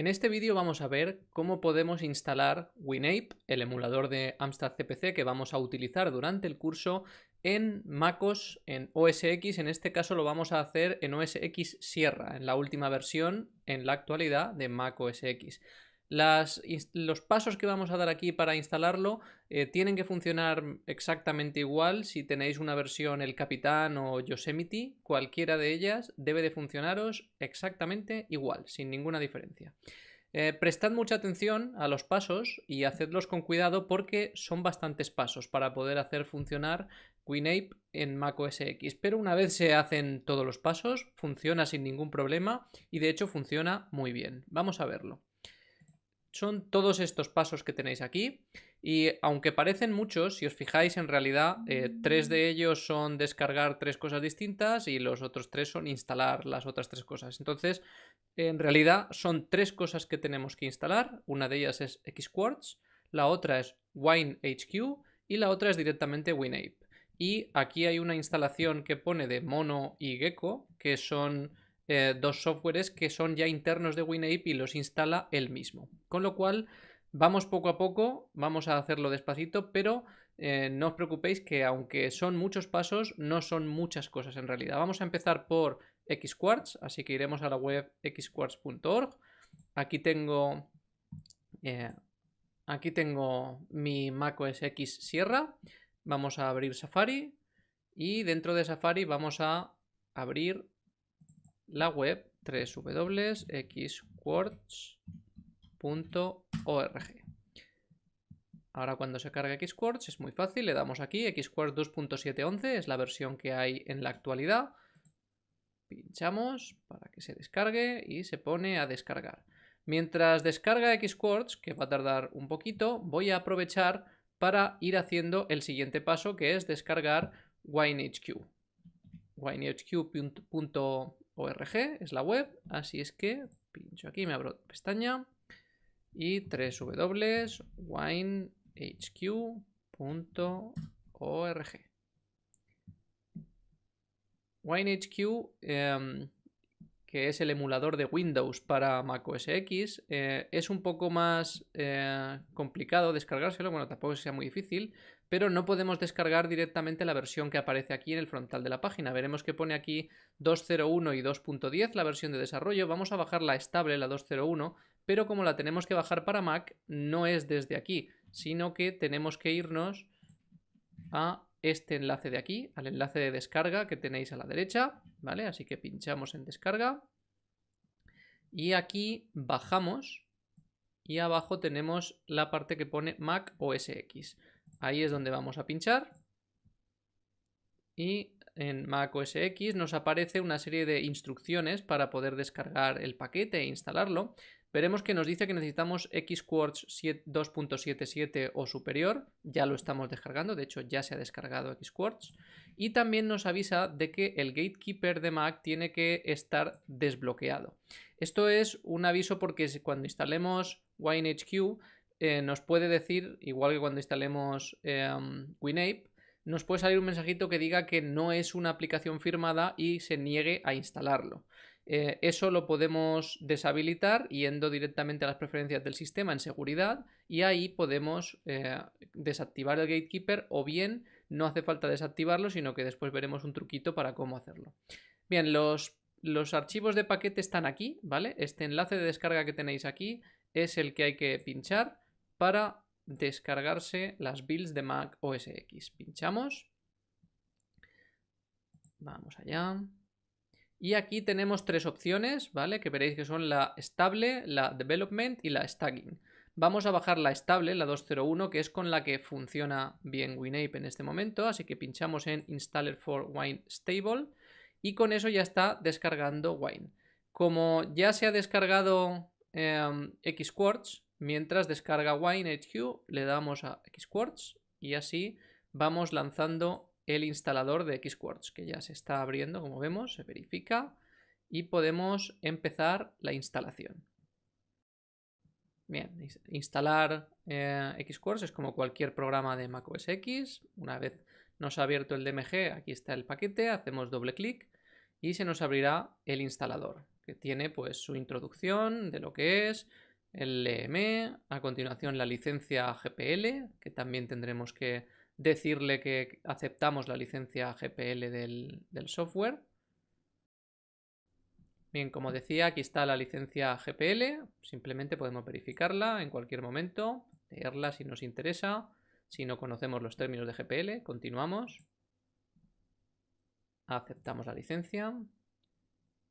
En este vídeo vamos a ver cómo podemos instalar WinApe, el emulador de Amstrad CPC que vamos a utilizar durante el curso en MacOS, en OS X. En este caso lo vamos a hacer en OS X Sierra, en la última versión en la actualidad de macOS X los pasos que vamos a dar aquí para instalarlo eh, tienen que funcionar exactamente igual si tenéis una versión El Capitán o Yosemite, cualquiera de ellas debe de funcionaros exactamente igual, sin ninguna diferencia. Eh, prestad mucha atención a los pasos y hacedlos con cuidado porque son bastantes pasos para poder hacer funcionar WinApe en macOS X. Pero una vez se hacen todos los pasos, funciona sin ningún problema y de hecho funciona muy bien. Vamos a verlo son todos estos pasos que tenéis aquí y aunque parecen muchos, si os fijáis en realidad eh, tres de ellos son descargar tres cosas distintas y los otros tres son instalar las otras tres cosas. Entonces, en realidad son tres cosas que tenemos que instalar. Una de ellas es Xquartz, la otra es WineHQ y la otra es directamente WinApe. Y aquí hay una instalación que pone de Mono y Gecko, que son eh, dos softwares que son ya internos de WinApe y los instala él mismo. Con lo cual, vamos poco a poco, vamos a hacerlo despacito, pero eh, no os preocupéis que aunque son muchos pasos, no son muchas cosas en realidad. Vamos a empezar por Xquartz, así que iremos a la web xquartz.org. Aquí tengo... Eh, aquí tengo mi macOS X Sierra. Vamos a abrir Safari y dentro de Safari vamos a abrir la web www.xquartz.org. Ahora cuando se carga Xquartz es muy fácil, le damos aquí, Xquartz 2.711 es la versión que hay en la actualidad. Pinchamos para que se descargue y se pone a descargar. Mientras descarga Xquartz, que va a tardar un poquito, voy a aprovechar para ir haciendo el siguiente paso que es descargar WineHQ. WineHQ.org es la web, así es que pincho aquí, me abro pestaña y www.winehq.org. WineHQ, em, que es el emulador de Windows para Mac OS X, eh, es un poco más eh, complicado descargárselo, bueno, tampoco sea muy difícil, pero no podemos descargar directamente la versión que aparece aquí en el frontal de la página. Veremos que pone aquí 2.01 y 2.10 la versión de desarrollo. Vamos a bajar la estable, la 2.01, pero como la tenemos que bajar para Mac, no es desde aquí, sino que tenemos que irnos a este enlace de aquí, al enlace de descarga que tenéis a la derecha, ¿vale? Así que pinchamos en descarga y aquí bajamos y abajo tenemos la parte que pone Mac OS X. Ahí es donde vamos a pinchar. Y en Mac OS X nos aparece una serie de instrucciones para poder descargar el paquete e instalarlo. Veremos que nos dice que necesitamos Xquartz 2.77 o superior. Ya lo estamos descargando, de hecho ya se ha descargado Xquartz. Y también nos avisa de que el Gatekeeper de Mac tiene que estar desbloqueado. Esto es un aviso porque cuando instalemos WineHQ eh, nos puede decir, igual que cuando instalemos em, WinApe, nos puede salir un mensajito que diga que no es una aplicación firmada y se niegue a instalarlo. Eh, eso lo podemos deshabilitar yendo directamente a las preferencias del sistema en seguridad y ahí podemos eh, desactivar el gatekeeper o bien no hace falta desactivarlo sino que después veremos un truquito para cómo hacerlo. Bien, los, los archivos de paquete están aquí, ¿vale? Este enlace de descarga que tenéis aquí es el que hay que pinchar para descargarse las builds de Mac OS X. Pinchamos. Vamos allá. Y aquí tenemos tres opciones, ¿vale? Que veréis que son la estable, la development y la stacking. Vamos a bajar la estable, la 201, que es con la que funciona bien WinApe en este momento. Así que pinchamos en Installer for Wine Stable y con eso ya está descargando Wine. Como ya se ha descargado eh, Xquartz, Mientras descarga WineHQ le damos a Xquartz y así vamos lanzando el instalador de Xquartz que ya se está abriendo como vemos, se verifica y podemos empezar la instalación. Bien, instalar eh, Xquartz es como cualquier programa de macOS X. Una vez nos ha abierto el DMG, aquí está el paquete, hacemos doble clic y se nos abrirá el instalador que tiene pues su introducción de lo que es el LM, a continuación la licencia GPL, que también tendremos que decirle que aceptamos la licencia GPL del, del software. Bien, como decía, aquí está la licencia GPL, simplemente podemos verificarla en cualquier momento, leerla si nos interesa, si no conocemos los términos de GPL, continuamos. Aceptamos la licencia.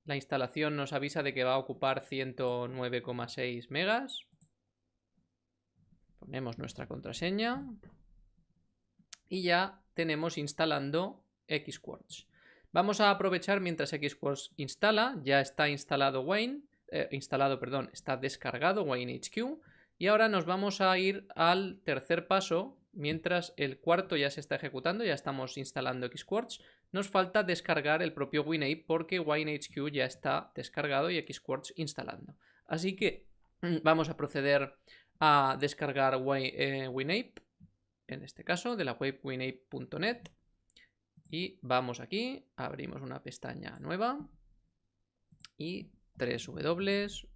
La instalación nos avisa de que va a ocupar 109,6 megas. Ponemos nuestra contraseña. Y ya tenemos instalando Xquartz. Vamos a aprovechar mientras Xquartz instala. Ya está instalado Wine. Eh, instalado, perdón, está descargado WineHQ. Y ahora nos vamos a ir al tercer paso. Mientras el cuarto ya se está ejecutando, ya estamos instalando Xquartz. Nos falta descargar el propio WinApe porque WineHQ ya está descargado y Xquartz instalando. Así que mm, vamos a proceder a descargar eh, WinApe, en este caso de la web winape.net. Y vamos aquí, abrimos una pestaña nueva y www.winape.net.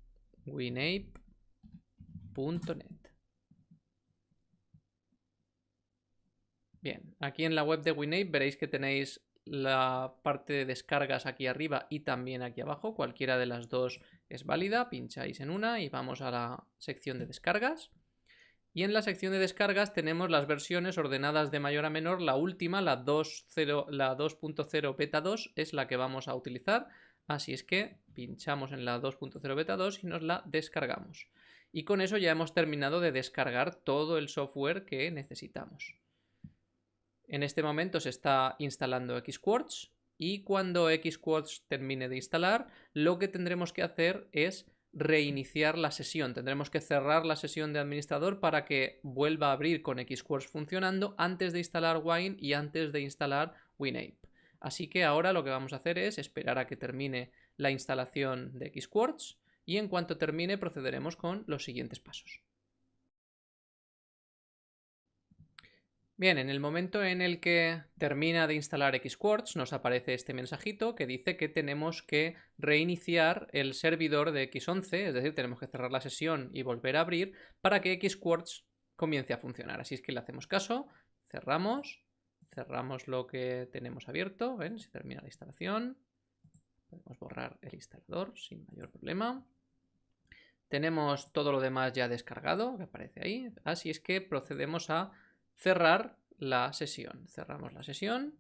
Bien, aquí en la web de WinApe veréis que tenéis la parte de descargas aquí arriba y también aquí abajo. Cualquiera de las dos es válida. Pincháis en una y vamos a la sección de descargas. Y en la sección de descargas tenemos las versiones ordenadas de mayor a menor. La última, la 2.0 beta 2, es la que vamos a utilizar. Así es que pinchamos en la 2.0 beta 2 y nos la descargamos. Y con eso ya hemos terminado de descargar todo el software que necesitamos. En este momento se está instalando Xquartz y cuando Xquartz termine de instalar, lo que tendremos que hacer es reiniciar la sesión. Tendremos que cerrar la sesión de administrador para que vuelva a abrir con Xquartz funcionando antes de instalar Wine y antes de instalar WinApe. Así que ahora lo que vamos a hacer es esperar a que termine la instalación de Xquartz y en cuanto termine procederemos con los siguientes pasos. Bien, en el momento en el que termina de instalar Xquartz nos aparece este mensajito que dice que tenemos que reiniciar el servidor de X11, es decir, tenemos que cerrar la sesión y volver a abrir para que Xquartz comience a funcionar. Así es que le hacemos caso, cerramos, cerramos lo que tenemos abierto. Se termina la instalación, podemos borrar el instalador sin mayor problema. Tenemos todo lo demás ya descargado, que aparece ahí, así es que procedemos a cerrar la sesión. Cerramos la sesión.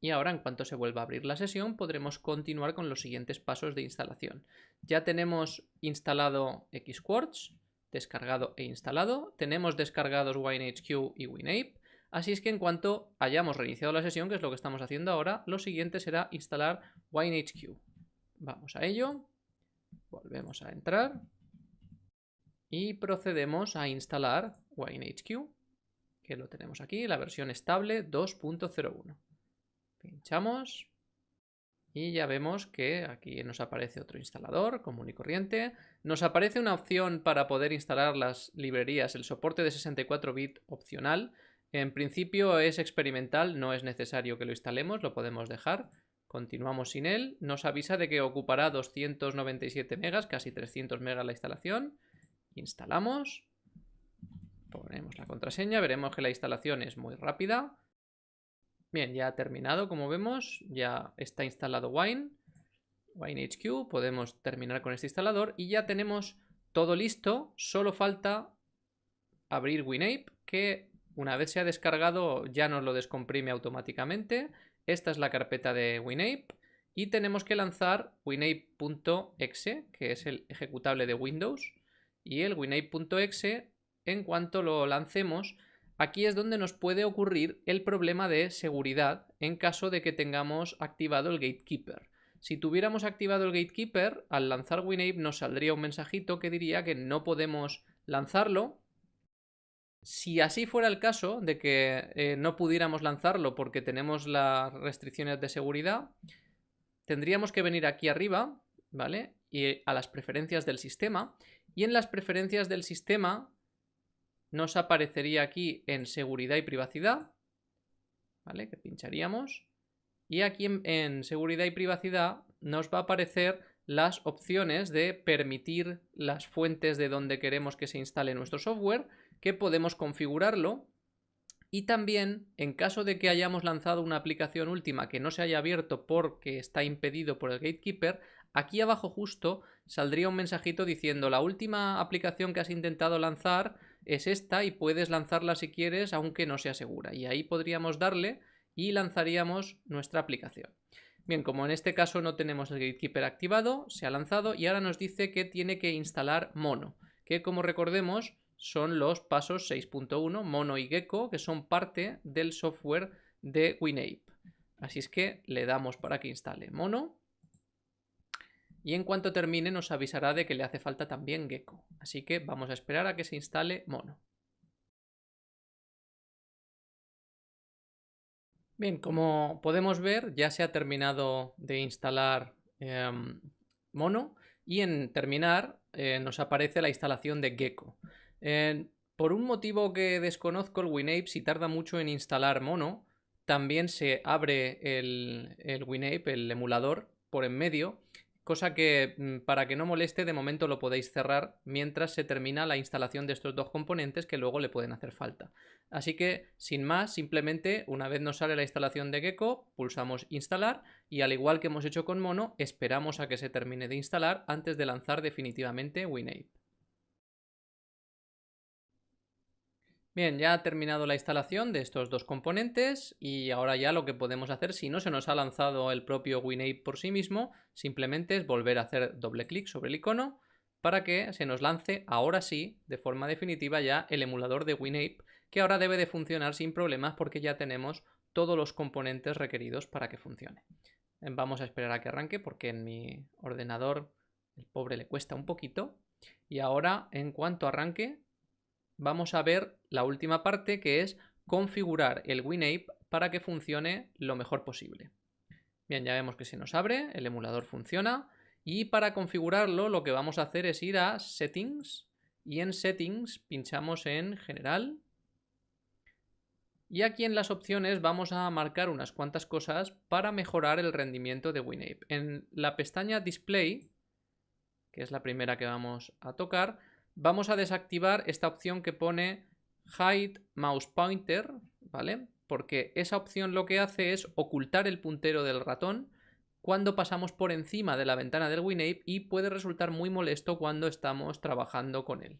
Y ahora, en cuanto se vuelva a abrir la sesión, podremos continuar con los siguientes pasos de instalación. Ya tenemos instalado Xquartz, descargado e instalado. Tenemos descargados WineHQ y WinApe. Así es que en cuanto hayamos reiniciado la sesión, que es lo que estamos haciendo ahora, lo siguiente será instalar WineHQ. Vamos a ello. Volvemos a entrar y procedemos a instalar WineHQ, que lo tenemos aquí, la versión estable 2.01. Pinchamos y ya vemos que aquí nos aparece otro instalador común y corriente. Nos aparece una opción para poder instalar las librerías, el soporte de 64 bit opcional. En principio es experimental, no es necesario que lo instalemos, lo podemos dejar. Continuamos sin él. Nos avisa de que ocupará 297 megas, casi 300 megas la instalación. Instalamos. Ponemos la contraseña. Veremos que la instalación es muy rápida. Bien, ya ha terminado, como vemos. Ya está instalado Wine. WineHQ. Podemos terminar con este instalador. Y ya tenemos todo listo. Solo falta abrir WinApe, que una vez se ha descargado ya nos lo descomprime automáticamente. Esta es la carpeta de WinApe. Y tenemos que lanzar winape.exe, que es el ejecutable de Windows y el winape.exe, en cuanto lo lancemos, aquí es donde nos puede ocurrir el problema de seguridad en caso de que tengamos activado el gatekeeper. Si tuviéramos activado el gatekeeper, al lanzar WinApe nos saldría un mensajito que diría que no podemos lanzarlo. Si así fuera el caso de que eh, no pudiéramos lanzarlo porque tenemos las restricciones de seguridad, tendríamos que venir aquí arriba, ¿vale? Y a las preferencias del sistema y en las preferencias del sistema nos aparecería aquí en seguridad y privacidad, ¿vale? Que pincharíamos. Y aquí en, seguridad y privacidad nos va a aparecer las opciones de permitir las fuentes de donde queremos que se instale nuestro software, que podemos configurarlo y también, en caso de que hayamos lanzado una aplicación última que no se haya abierto porque está impedido por el gatekeeper, aquí abajo justo saldría un mensajito diciendo la última aplicación que has intentado lanzar es esta y puedes lanzarla si quieres aunque no sea segura. Y ahí podríamos darle y lanzaríamos nuestra aplicación. Bien, como en este caso no tenemos el gatekeeper activado, se ha lanzado y ahora nos dice que tiene que instalar mono, que como recordemos son los pasos 6.1, mono y gecko, que son parte del software de WinApe. Así es que le damos para que instale mono y en cuanto termine nos avisará de que le hace falta también gecko. Así que vamos a esperar a que se instale mono. Bien, como podemos ver ya se ha terminado de instalar em, mono y en terminar eh, nos aparece la instalación de gecko. por un motivo que desconozco, el WinApe si tarda mucho en instalar mono, también se abre el, el WinApe, el emulador, por en medio cosa que mm, para que no moleste de momento lo podéis cerrar mientras se termina la instalación de estos dos componentes que luego le pueden hacer falta. Así que sin más, simplemente una vez nos sale la instalación de Gecko, pulsamos instalar y al igual que hemos hecho con Mono, esperamos a que se termine de instalar antes de lanzar definitivamente WinApe. Bien, ya ha terminado la instalación de estos dos componentes y ahora ya lo que podemos hacer, si no se nos ha lanzado el propio WinApe por sí mismo, simplemente es volver a hacer doble clic sobre el icono para que se nos lance ahora sí, de forma definitiva ya, el emulador de WinApe, que ahora debe de funcionar sin problemas porque ya tenemos todos los componentes requeridos para que funcione. Vamos a esperar a que arranque porque en mi ordenador el pobre le cuesta un poquito. Y ahora, en cuanto arranque, vamos a ver la última parte que es configurar el WinApe para que funcione lo mejor posible. Bien, ya vemos que se nos abre, el emulador funciona y para configurarlo lo que vamos a hacer es ir a Settings y en Settings pinchamos en General y aquí en las opciones vamos a marcar unas cuantas cosas para mejorar el rendimiento de WinApe. En la pestaña Display, que es la primera que vamos a tocar, vamos a desactivar esta opción que pone Hide Mouse Pointer, ¿vale? Porque esa opción lo que hace es ocultar el puntero del ratón cuando pasamos por encima de la ventana del WinApe y puede resultar muy molesto cuando estamos trabajando con él.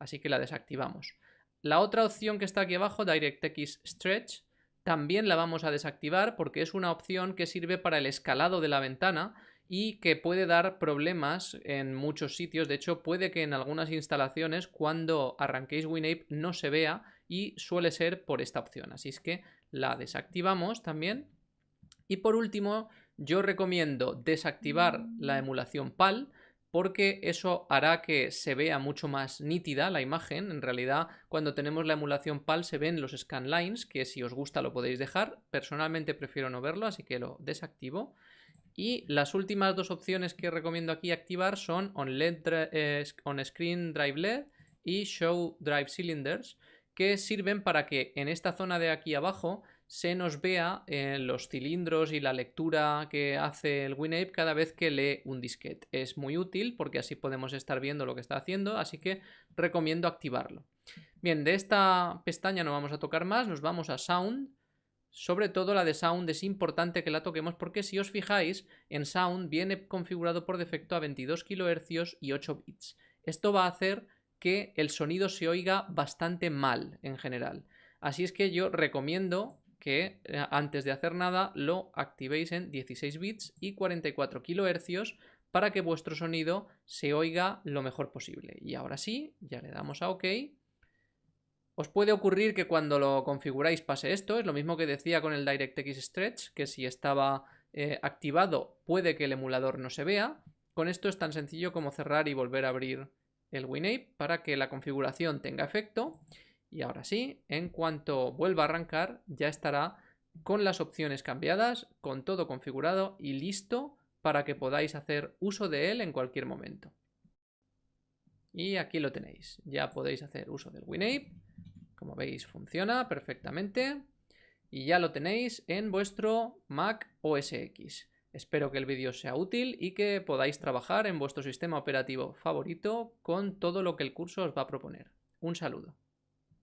Así que la desactivamos. La otra opción que está aquí abajo, DirectX Stretch, también la vamos a desactivar porque es una opción que sirve para el escalado de la ventana y que puede dar problemas en muchos sitios. De hecho, puede que en algunas instalaciones cuando arranquéis WinApe no se vea y suele ser por esta opción. Así es que la desactivamos también. Y por último, yo recomiendo desactivar la emulación PAL porque eso hará que se vea mucho más nítida la imagen. En realidad, cuando tenemos la emulación PAL se ven los scanlines, que si os gusta lo podéis dejar. Personalmente prefiero no verlo, así que lo desactivo. Y las últimas dos opciones que recomiendo aquí activar son On, LED, eh, on Screen Drive LED y Show Drive Cylinders, que sirven para que en esta zona de aquí abajo se nos vea eh, los cilindros y la lectura que hace el WinApe cada vez que lee un disquete. Es muy útil porque así podemos estar viendo lo que está haciendo, así que recomiendo activarlo. Bien, de esta pestaña no vamos a tocar más, nos vamos a Sound sobre todo la de Sound es importante que la toquemos porque si os fijáis, en Sound viene configurado por defecto a 22 kHz y 8 bits. Esto va a hacer que el sonido se oiga bastante mal en general. Así es que yo recomiendo que eh, antes de hacer nada lo activéis en 16 bits y 44 kHz para que vuestro sonido se oiga lo mejor posible. Y ahora sí, ya le damos a OK os puede ocurrir que cuando lo configuráis pase esto, es lo mismo que decía con el DirectX Stretch, que si estaba eh, activado puede que el emulador no se vea. Con esto es tan sencillo como cerrar y volver a abrir el WinApe para que la configuración tenga efecto. Y ahora sí, en cuanto vuelva a arrancar, ya estará con las opciones cambiadas, con todo configurado y listo para que podáis hacer uso de él en cualquier momento. Y aquí lo tenéis, ya podéis hacer uso del WinApe como veis funciona perfectamente y ya lo tenéis en vuestro Mac OS X. Espero que el vídeo sea útil y que podáis trabajar en vuestro sistema operativo favorito con todo lo que el curso os va a proponer. Un saludo.